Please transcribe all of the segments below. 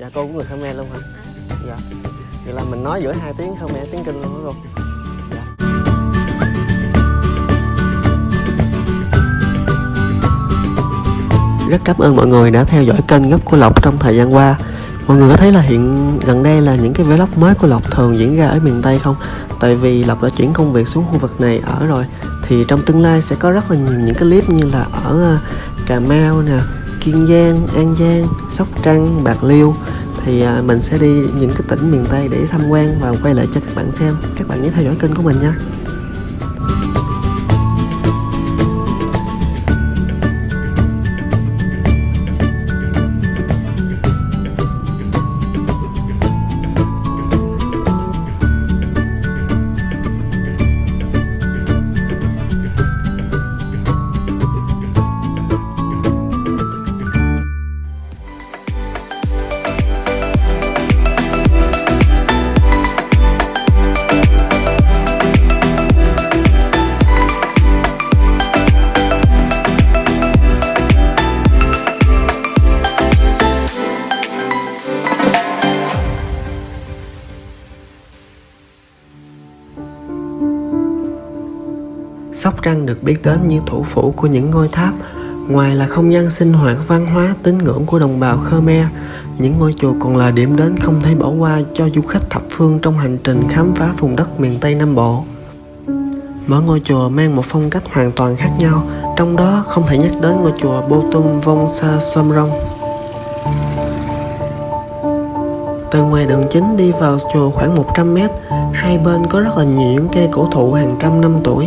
dạ cô cũng người khmer luôn hả? Dạ. Vậy là mình nói giữa hai tiếng khmer, tiếng kinh luôn đó cô? Dạ. Rất cảm ơn mọi người đã theo dõi kênh gấp của lộc trong thời gian qua. Mọi người có thấy là hiện, gần đây là những cái vlog mới của lộc thường diễn ra ở miền tây không? Tại vì lộc đã chuyển công việc xuống khu vực này ở rồi, thì trong tương lai sẽ có rất là nhiều những cái clip như là ở à, cà mau nè kiên giang, an giang, sóc trăng, bạc liêu. Thì à, mình sẽ đi những cái tỉnh miền tây để tham quan và quay lại cho các bạn xem. Các bạn nhớ theo dõi kênh của mình nha. Sóc Trăng được biết đến như thủ phủ của những ngôi tháp. Ngoài là không gian sinh hoạt văn hóa tín ngưỡng của đồng bào Khmer, những ngôi chùa còn là điểm đến không thể bỏ qua cho du khách thập phương trong hành trình khám phá vùng đất miền Tây Nam Bộ. Mỗi ngôi chùa mang một phong cách hoàn toàn khác nhau, trong đó không thể nhắc đến ngôi chùa Bô Tum Vong Sa Som Rong. Từ ngoài đường chính đi vào chùa khoảng 100m, hai bên có rất là nhiều những cây cổ thụ hàng trăm năm tuổi.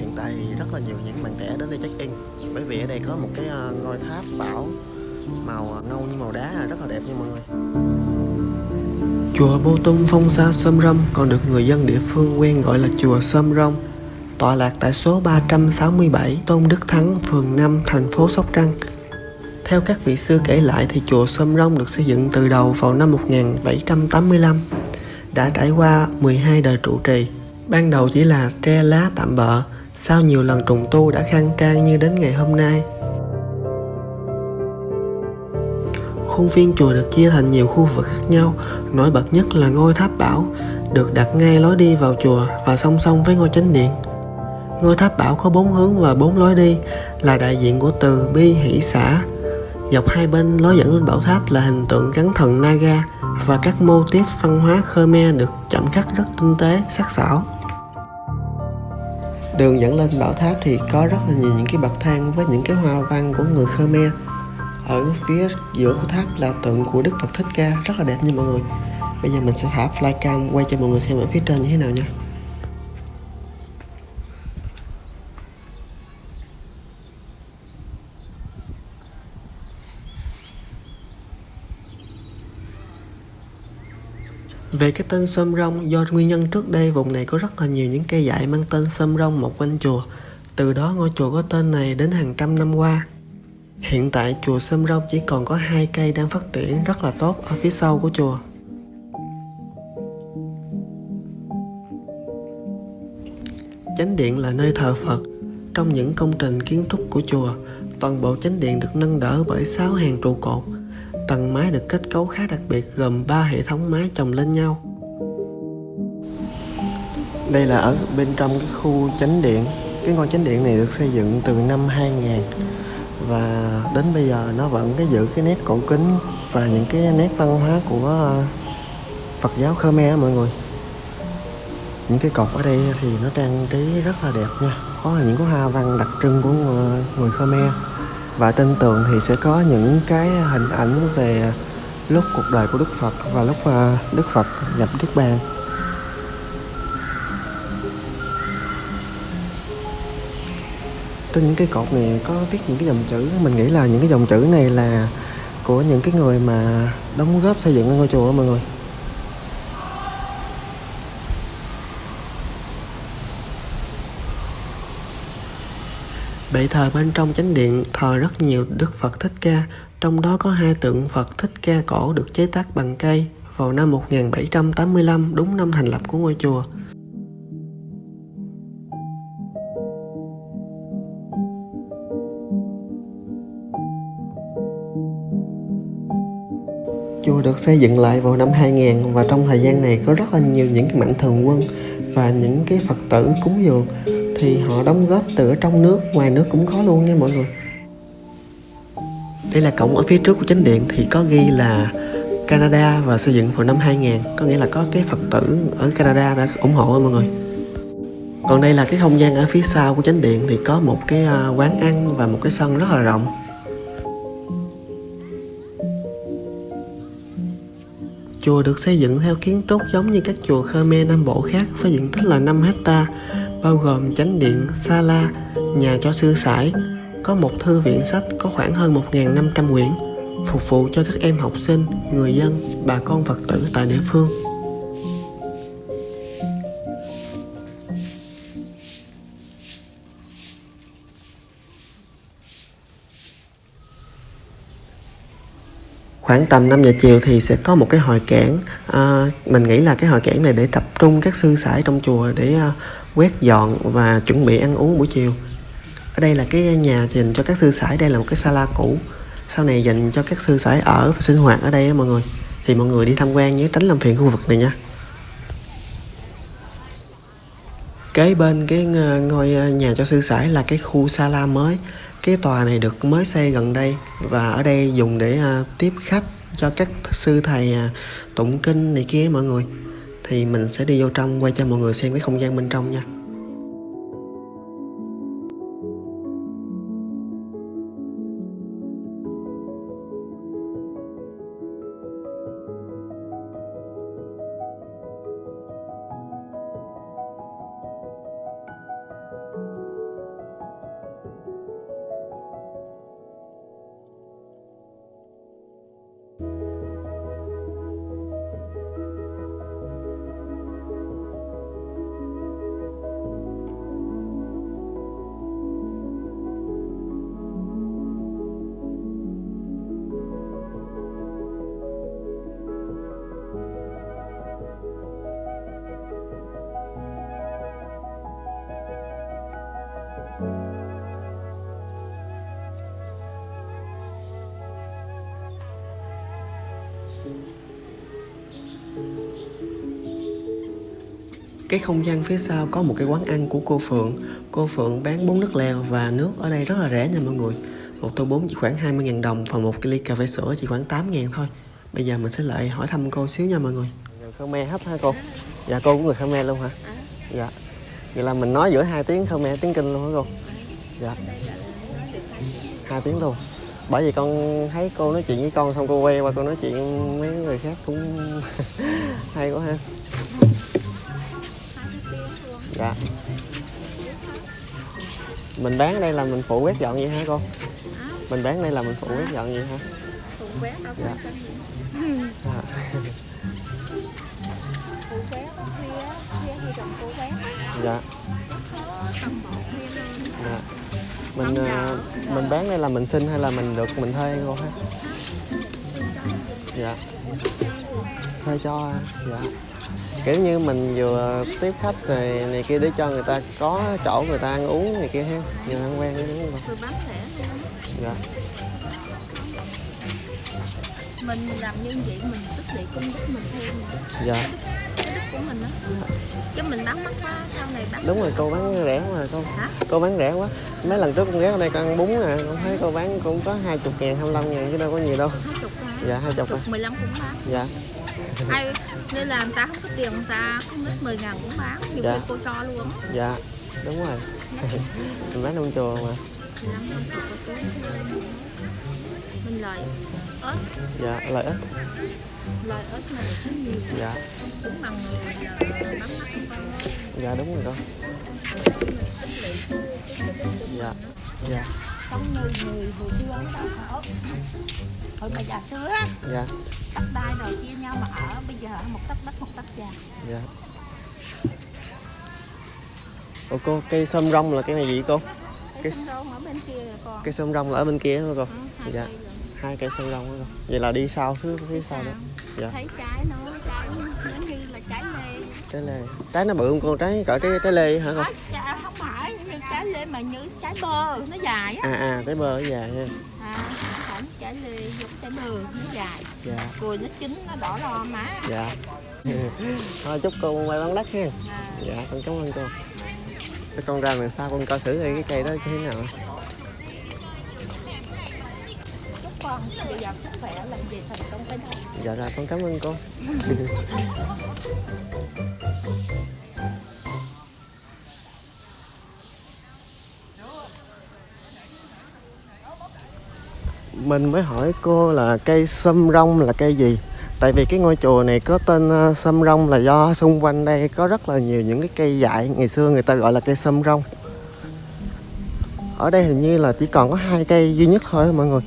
Hiện tại thì rất là nhiều những bạn trẻ đến đây check in Bởi vì ở đây có một cái ờ, ngôi tháp bảo Màu ờ, nâu như màu đá là rất là đẹp nha mọi người Chùa Bô Tung Phong Sa Sâm Rông còn được người dân địa phương quen gọi là chùa Sâm Rông tọa lạc tại số 367 Tôn Đức Thắng, phường 5, thành phố Sóc Trăng. Theo các vị sư kể lại thì chùa Sâm Rông được xây dựng từ đầu vào năm 1785, đã trải qua 12 đời trụ trì. Ban đầu chỉ là tre lá tạm bợ, sau nhiều lần trùng tu đã khang trang như đến ngày hôm nay. Khuôn viên chùa được chia thành nhiều khu vực khác nhau, nổi bật nhất là ngôi tháp bảo, được đặt ngay lối đi vào chùa và song song với ngôi chánh điện. Ngôi tháp bảo có bốn hướng và bốn lối đi, là đại diện của từ bi hỷ xã. Dọc hai bên lối dẫn lên bảo tháp là hình tượng rắn thần Naga và các mô tiết văn hóa Khmer được chạm khắc rất tinh tế, sắc sảo. Đường dẫn lên bảo tháp thì có rất là nhiều những cái bậc thang với những cái hoa văn của người Khmer. Ở phía giữa của tháp là tượng của Đức Phật Thích Ca, rất là đẹp nha mọi người. Bây giờ mình sẽ thả flycam quay cho mọi người xem ở phía trên như thế nào nha. Về cái tên Sâm rong do nguyên nhân trước đây vùng này có rất là nhiều những cây dại mang tên Sâm rong một quanh chùa. Từ đó ngôi chùa có tên này đến hàng trăm năm qua. Hiện tại chùa Sâm rong chỉ còn có hai cây đang phát triển rất là tốt ở phía sau của chùa. Chánh điện là nơi thờ Phật. Trong những công trình kiến trúc của chùa, toàn bộ chánh điện được nâng đỡ bởi 6 hàng trụ cột. Tầng mái được kết cấu khá đặc biệt, gồm 3 hệ thống mái chồng lên nhau. Đây là ở bên trong cái khu chánh điện. Cái ngôi chánh điện này được xây dựng từ năm 2000 và đến bây giờ nó vẫn cái giữ cái nét cổ kính và những cái nét văn hóa của ờ, Phật giáo Khmer mọi người. Những cái cột ở đây thì nó trang trí rất là đẹp nha. Có những cái hoa văn đặc trưng của ờ, người Khmer và trên tường thì sẽ có những cái hình ảnh về lúc cuộc đời của Đức Phật và lúc ờ, Đức Phật nhập Niết Bàn. Trên những cái cột này có viết những cái dòng chữ, mình nghĩ là những cái dòng chữ này là của những cái người mà đóng góp xây dựng ngôi chùa mọi người. Bệ thờ bên trong chánh điện thờ rất nhiều Đức Phật Thích Ca, trong đó có hai tượng Phật Thích Ca cổ được chế tác bằng cây vào năm 1785, đúng năm thành lập của ngôi chùa. Chùa được xây dựng lại vào năm 2000 và trong thời gian này có rất là nhiều những cái mạnh thường quân và những cái Phật tử cúng dường thì họ đóng góp từ ở trong nước, ngoài nước cũng có luôn nha mọi người. Đây là cổng ở phía trước của chánh điện thì có ghi là Canada và xây dựng vào năm 2000 Có nghĩa là có cái Phật tử ở Canada đã ủng hộ mọi người. Còn đây là cái không gian ở phía sau của chánh điện thì có một cái à, quán ăn và một cái sân rất là rộng. Chùa được xây dựng theo kiến trúc giống như các chùa Khmer Nam Bộ khác với diện tích là 5 hecta, bao gồm chánh điện, sala, nhà cho sư sãi, có một thư viện sách có khoảng hơn 1.500 quyển, phục vụ cho các em học sinh, người dân, bà con Phật tử tại địa phương. khoảng tầm 5 giờ chiều thì sẽ có một cái hội cảng à, mình nghĩ là cái hội cảng này để tập trung các sư sãi trong chùa để à, quét dọn và chuẩn bị ăn uống buổi chiều. Ở đây là cái nhà dành cho các sư sãi, đây là một cái sala cũ. Sau này dành cho các sư sãi ở và sinh hoạt ở đây á mọi người. Thì mọi người đi tham quan nhớ tránh làm phiền khu vực này nha. Kế bên cái ngôi ờ, nhà cho sư sãi là cái khu sala mới. Cái tòa này được mới xây gần đây và ở đây dùng để ờ, tiếp khách cho các sư thầy ờ, tụng kinh này kia mọi người thì mình sẽ đi vô trong, quay cho mọi người xem cái không gian bên trong nha. Cái không gian phía sau có một cái quán ăn của cô Phượng. Cô Phượng bán bún nước lèo và nước ở đây rất là rẻ nha mọi người. Một tô bún chỉ khoảng 20.000 đồng và một cái ly cà phê sữa chỉ khoảng 8.000 thôi. Bây giờ mình sẽ lại hỏi thăm cô xíu nha mọi người. Người Khmer hết hả cô? Dạ cô cũng người Khmer luôn hả? Dạ. Vậy là mình nói giữa hai tiếng Khmer, tiếng Kinh luôn hả cô? Dạ. Hai tiếng luôn. Bởi vì con thấy cô nói chuyện với con xong cô quay qua cô nói chuyện mấy người khác cũng hay quá ha dạ. Mình bán ở đây là mình phụ quét dọn vậy hả cô? Mình bán đây là mình phụ quét dọn vậy hả? Phụ quét đâu dạ. dạ. phụ quét phía phía thì chồng phụ quét. Dạ. Dạ. Mình uh, mình bán đây là mình xin hay là mình được mình thuê cô ha dạ. Thuê cho dạ. Kiểu như mình vừa tiếp khách rồi này kia để cho người ta có chỗ người ta ăn uống này kia ha. Vừa ăn quen đúng không? Bán lẻ dạ. Mình làm như vậy mình tích lũy công đức mình thêm. Dạ của mình đó chứ mình bán mắc quá sau này bán đúng rồi cô bán rẻ quá rồi cô. Hả? cô bán rẻ quá. Mấy lần trước con ghé ở đây con ăn bún nè con thấy cô bán cũng có hai chục ngàn hai mươi ngàn chứ đâu có nhiều đâu. Hai chục dạ hai chục mười lăm cũng bán. Dạ. Ai nên là người ta không có tiền người ta không ít 10 ngàn cũng bán nhiều dạ. khi cô cho luôn dạ đúng rồi. Mình bán trong chùa mà mình lời ớt. Dạ lời ớt. Lời ớt này rất nhiều. Dạ. Đúng bằng người bán mắt dạ đúng rồi con dạ dạ. Sống như người hồi xưa đó hồi bà già xưa dạ. Đất đai rồi chia nhau mà ở bây giờ một tấc đất một tấc vàng dạ. Ủa cô cây sâm rong là cái này gì cô? Cây sông rong ở bên kia rồi con cây sâm rong là ở bên kia thôi cô? Ừ, dạ. Rồi. hai cây rong đó cô vậy là đi sau thứ phía sau đó. dạ. Thấy trái nó trái giống như là trái lê. Trái lê. Trái nó bự không cô? Trái cỡ trái trái lê hả Trái- trái- không phải như trái lê mà như trái bơ nó dài á. À à trái bơ nó dài ha. À, không trái lê giống trái bơ nó dài. Dạ. Rồi nó chín nó đỏ lo má. Dạ. Thôi chúc cô may mắn đất ha. À, dạ con cảm ơn cô. Thế con ra đằng sau con coi thử cái cây đó như thế nào con. Bây giờ sức khỏe làm gì thành công bên thân dạ rồi, con cảm ơn con. mình mới hỏi cô là cây sâm rong là cây gì? Tại vì cái ngôi chùa này có tên ờ, sâm rong là do xung quanh đây có rất là nhiều những cái cây dại. Ngày xưa người ta gọi là cây sâm rong. Ở đây hình như là chỉ còn có hai cây duy nhất thôi mọi người.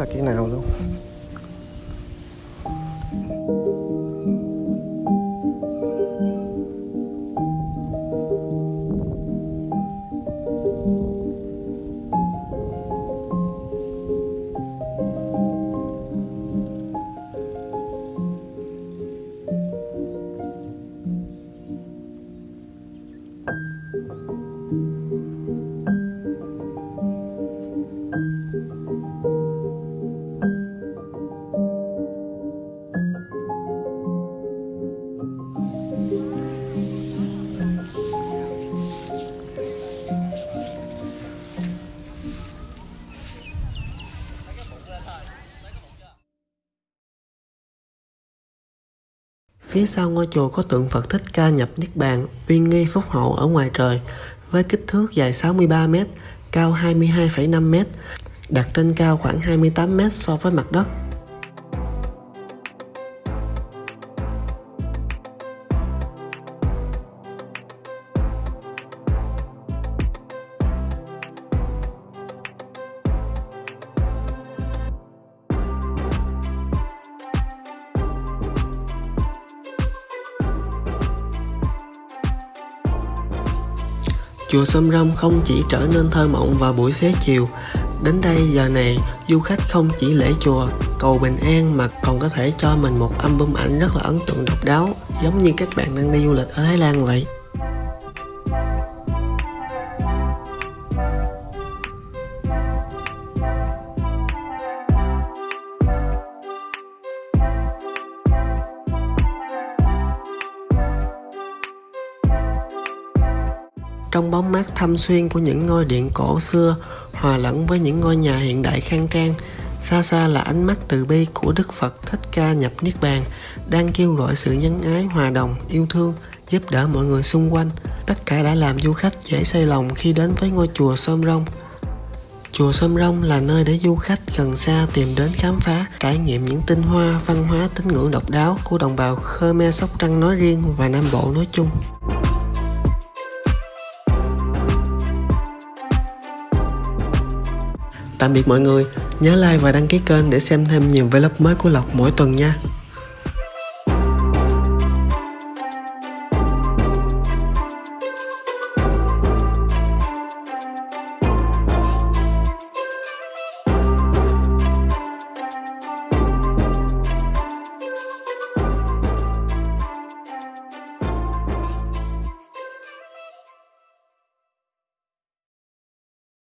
Là cái nào luôn? Phía sau ngôi chùa có tượng Phật Thích Ca nhập Niết Bàn, uy nghi phúc hậu ở ngoài trời, với kích thước dài 63m, cao 22,5m, đặt trên cao khoảng 28m so với mặt đất. Chùa Sâm Râm không chỉ trở nên thơ mộng vào buổi xế chiều, đến đây giờ này du khách không chỉ lễ chùa, cầu bình an mà còn có thể cho mình một album ảnh rất là ấn tượng độc đáo, giống như các bạn đang đi du lịch ở Thái Lan vậy. Trong bóng mát thâm xuyên của những ngôi điện cổ xưa hòa lẫn với những ngôi nhà hiện đại khang trang, xa xa là ánh mắt từ bi của Đức Phật Thích Ca nhập Niết Bàn đang kêu gọi sự nhân ái, hòa đồng, yêu thương, giúp đỡ mọi người xung quanh. Tất cả đã làm du khách dễ say lòng khi đến với ngôi chùa Sôm Rông. Chùa Sâm Rông là nơi để du khách gần xa tìm đến khám phá, trải nghiệm những tinh hoa, văn hóa, tín ngưỡng độc đáo của đồng bào Khmer Sóc Trăng nói riêng và Nam Bộ nói chung. Tạm biệt mọi người, nhớ like và đăng ký kênh để xem thêm nhiều vlog mới của Lộc mỗi tuần nha.